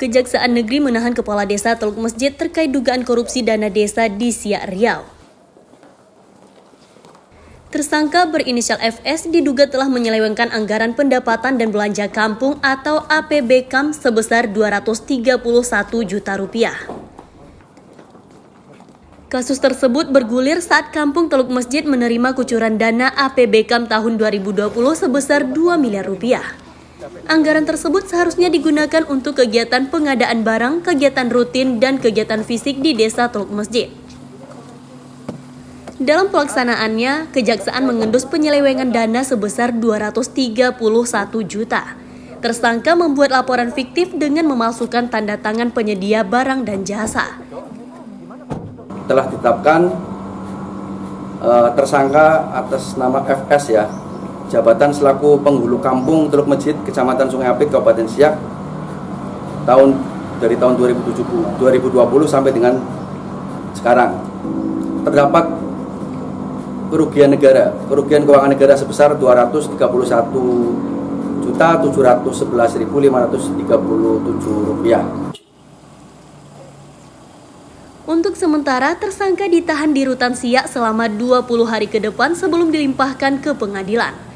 Kejaksaan Negeri menahan Kepala Desa Teluk Masjid terkait dugaan korupsi dana desa di Siak Riau. Tersangka berinisial FS diduga telah menyelewengkan anggaran pendapatan dan belanja kampung atau APBKAM sebesar 231 juta rupiah. Kasus tersebut bergulir saat Kampung Teluk Masjid menerima kucuran dana APBKAM tahun 2020 sebesar 2 miliar rupiah. Anggaran tersebut seharusnya digunakan untuk kegiatan pengadaan barang, kegiatan rutin, dan kegiatan fisik di desa Teluk Masjid. Dalam pelaksanaannya, Kejaksaan mengendus penyelewengan dana sebesar 231 juta. Tersangka membuat laporan fiktif dengan memalsukan tanda tangan penyedia barang dan jasa. Telah ditetapkan uh, tersangka atas nama FS ya, jabatan selaku penghulu kampung Teluk Masjid, Kecamatan Sungai Apit, Kabupaten Siak, tahun dari tahun 2020, 2020 sampai dengan sekarang. Terdapat kerugian negara, kerugian keuangan negara sebesar 231 juta 711.537 rupiah. Untuk sementara, tersangka ditahan di Rutan Siak selama 20 hari ke depan sebelum dilimpahkan ke pengadilan.